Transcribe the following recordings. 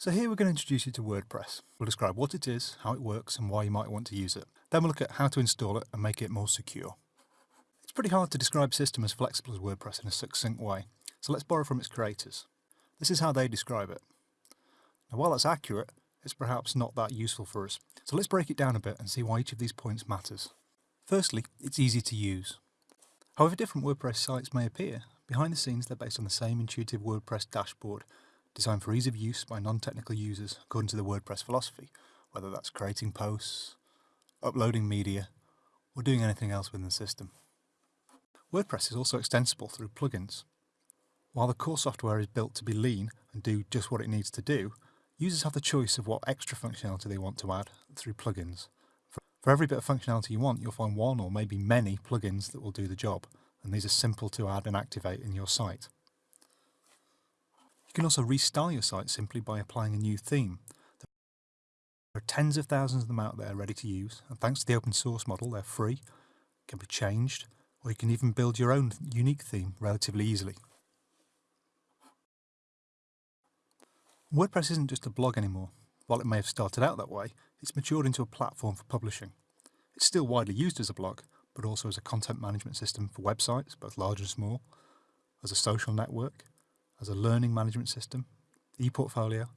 So here we're going to introduce you to WordPress. We'll describe what it is, how it works and why you might want to use it. Then we'll look at how to install it and make it more secure. It's pretty hard to describe a system as flexible as WordPress in a succinct way, so let's borrow from its creators. This is how they describe it. Now while that's accurate, it's perhaps not that useful for us, so let's break it down a bit and see why each of these points matters. Firstly, it's easy to use. However different WordPress sites may appear, behind the scenes they're based on the same intuitive WordPress dashboard designed for ease of use by non-technical users according to the WordPress philosophy, whether that's creating posts, uploading media, or doing anything else within the system. WordPress is also extensible through plugins. While the core software is built to be lean and do just what it needs to do, users have the choice of what extra functionality they want to add through plugins. For every bit of functionality you want, you'll find one or maybe many plugins that will do the job, and these are simple to add and activate in your site. You can also restyle your site simply by applying a new theme. There are tens of thousands of them out there ready to use, and thanks to the open source model, they're free, can be changed, or you can even build your own unique theme relatively easily. WordPress isn't just a blog anymore. While it may have started out that way, it's matured into a platform for publishing. It's still widely used as a blog, but also as a content management system for websites, both large and small, as a social network, as a learning management system, ePortfolio,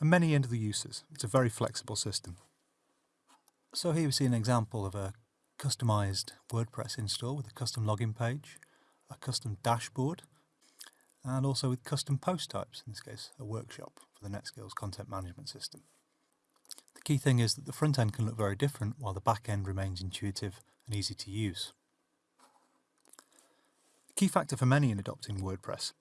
and many other uses. It's a very flexible system. So here we see an example of a customized WordPress install with a custom login page, a custom dashboard, and also with custom post types, in this case a workshop for the NetSkills content management system. The key thing is that the front end can look very different while the back end remains intuitive and easy to use. The key factor for many in adopting WordPress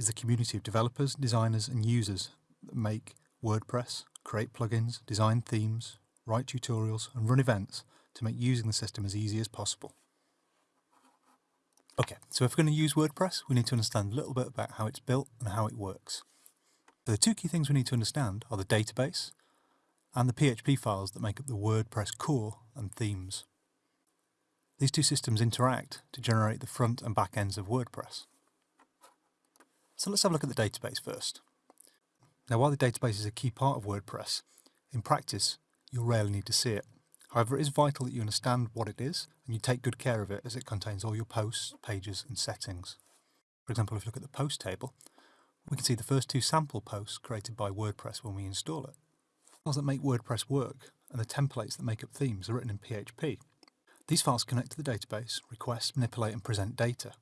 is the community of developers, designers and users that make WordPress, create plugins, design themes, write tutorials and run events to make using the system as easy as possible. Okay, so if we're going to use WordPress, we need to understand a little bit about how it's built and how it works. The two key things we need to understand are the database and the PHP files that make up the WordPress core and themes. These two systems interact to generate the front and back ends of WordPress. So let's have a look at the database first. Now while the database is a key part of WordPress, in practice you'll rarely need to see it. However, it is vital that you understand what it is and you take good care of it as it contains all your posts, pages and settings. For example, if you look at the post table, we can see the first two sample posts created by WordPress when we install it. Files that make WordPress work and the templates that make up themes are written in PHP. These files connect to the database, request, manipulate and present data.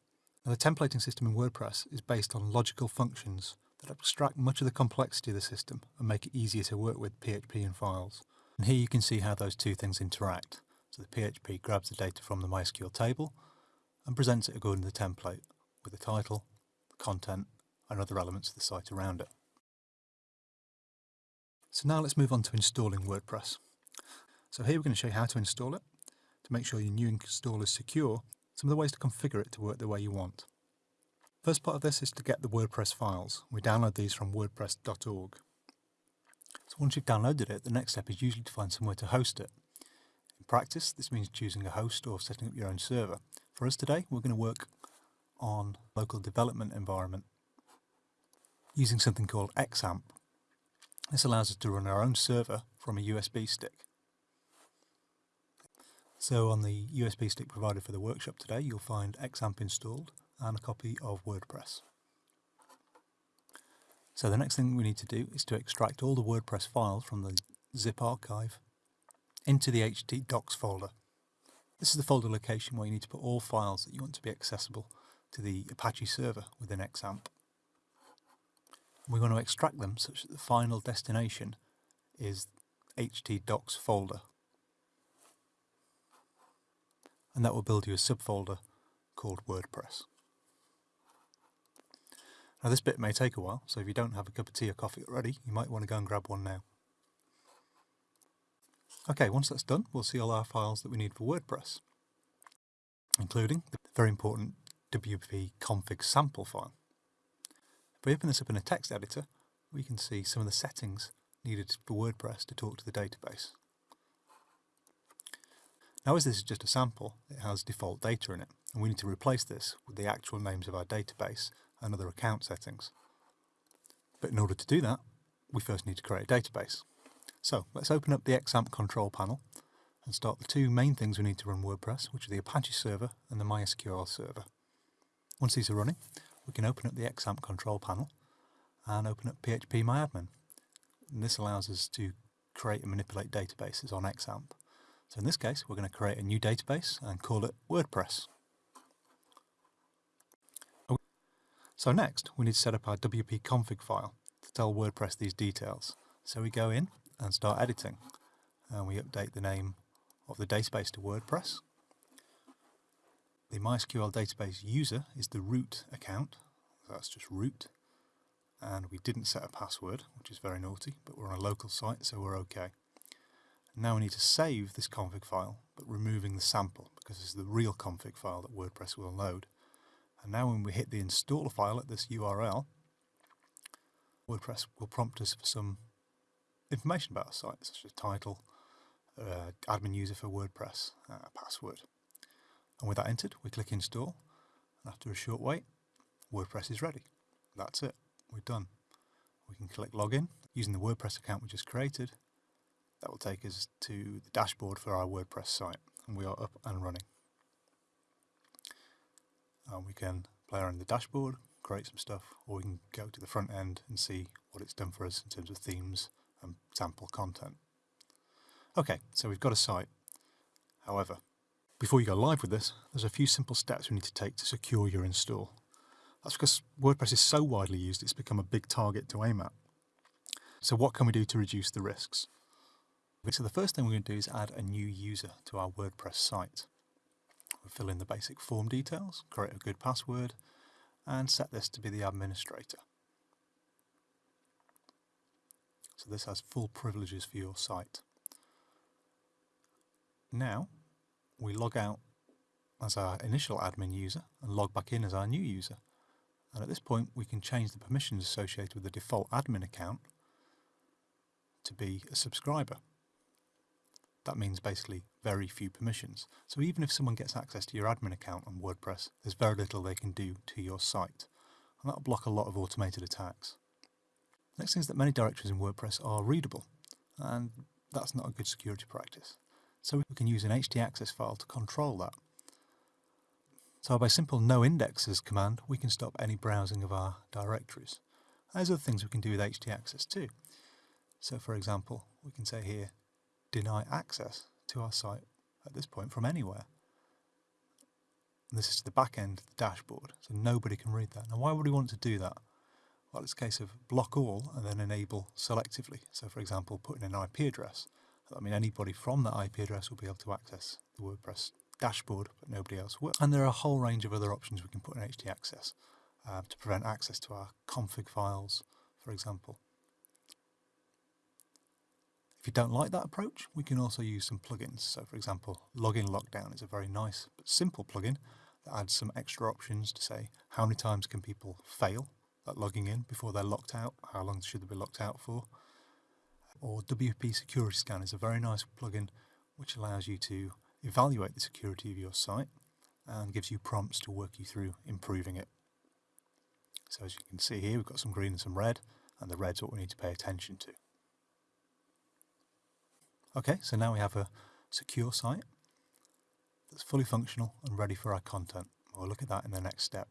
Now, the templating system in WordPress is based on logical functions that abstract much of the complexity of the system and make it easier to work with PHP and files. And here you can see how those two things interact. So the PHP grabs the data from the MySQL table and presents it according to the template with the title, the content and other elements of the site around it. So now let's move on to installing WordPress. So here we're going to show you how to install it. To make sure your new install is secure, some of the ways to configure it to work the way you want. First part of this is to get the WordPress files. We download these from wordpress.org. So once you've downloaded it, the next step is usually to find somewhere to host it. In practice, this means choosing a host or setting up your own server. For us today, we're going to work on local development environment using something called XAMPP. This allows us to run our own server from a USB stick. So on the USB stick provided for the workshop today, you'll find XAMPP installed and a copy of WordPress. So the next thing we need to do is to extract all the WordPress files from the zip archive into the htdocs folder. This is the folder location where you need to put all files that you want to be accessible to the Apache server within XAMPP. We want to extract them such that the final destination is htdocs folder and that will build you a subfolder called WordPress. Now this bit may take a while, so if you don't have a cup of tea or coffee already, you might want to go and grab one now. Okay, once that's done, we'll see all our files that we need for WordPress, including the very important wp config sample file. If we open this up in a text editor, we can see some of the settings needed for WordPress to talk to the database. Now as this is just a sample, it has default data in it, and we need to replace this with the actual names of our database and other account settings. But in order to do that, we first need to create a database. So let's open up the XAMPP control panel and start the two main things we need to run WordPress, which are the Apache server and the MySQL server. Once these are running, we can open up the XAMPP control panel and open up phpMyAdmin. And this allows us to create and manipulate databases on XAMPP. So in this case, we're going to create a new database and call it WordPress. So next, we need to set up our WP config file to tell WordPress these details. So we go in and start editing, and we update the name of the database to WordPress. The MySQL database user is the root account, so that's just root, and we didn't set a password, which is very naughty, but we're on a local site, so we're okay. Now we need to save this config file, but removing the sample, because this is the real config file that WordPress will load. And now when we hit the installer file at this URL, WordPress will prompt us for some information about our site, such as title, uh, admin user for WordPress, uh, password. And with that entered, we click install. And after a short wait, WordPress is ready. That's it. We're done. We can click login using the WordPress account we just created. That will take us to the dashboard for our WordPress site and we are up and running. And we can play around the dashboard, create some stuff, or we can go to the front end and see what it's done for us in terms of themes and sample content. Okay, so we've got a site. However, before you go live with this, there's a few simple steps we need to take to secure your install. That's because WordPress is so widely used, it's become a big target to aim at. So what can we do to reduce the risks? So the first thing we're going to do is add a new user to our WordPress site. We'll fill in the basic form details, create a good password, and set this to be the administrator. So this has full privileges for your site. Now, we log out as our initial admin user and log back in as our new user. And at this point, we can change the permissions associated with the default admin account to be a subscriber. That means basically very few permissions. So even if someone gets access to your admin account on WordPress, there's very little they can do to your site. And that'll block a lot of automated attacks. Next thing is that many directories in WordPress are readable, and that's not a good security practice. So we can use an htaccess file to control that. So by simple no indexes command, we can stop any browsing of our directories. There's other things we can do with htaccess too. So for example, we can say here, deny access to our site at this point from anywhere. And this is the back end, of the dashboard, so nobody can read that. Now why would we want to do that? Well, it's a case of block all and then enable selectively. So for example, put in an IP address. I mean, anybody from that IP address will be able to access the WordPress dashboard, but nobody else will. And there are a whole range of other options we can put in htaccess uh, to prevent access to our config files, for example. If you don't like that approach, we can also use some plugins. So for example, Login Lockdown is a very nice but simple plugin that adds some extra options to say how many times can people fail at logging in before they're locked out, how long should they be locked out for. Or WP Security Scan is a very nice plugin which allows you to evaluate the security of your site and gives you prompts to work you through improving it. So as you can see here, we've got some green and some red, and the red's what we need to pay attention to. Okay, so now we have a secure site that's fully functional and ready for our content. We'll look at that in the next step.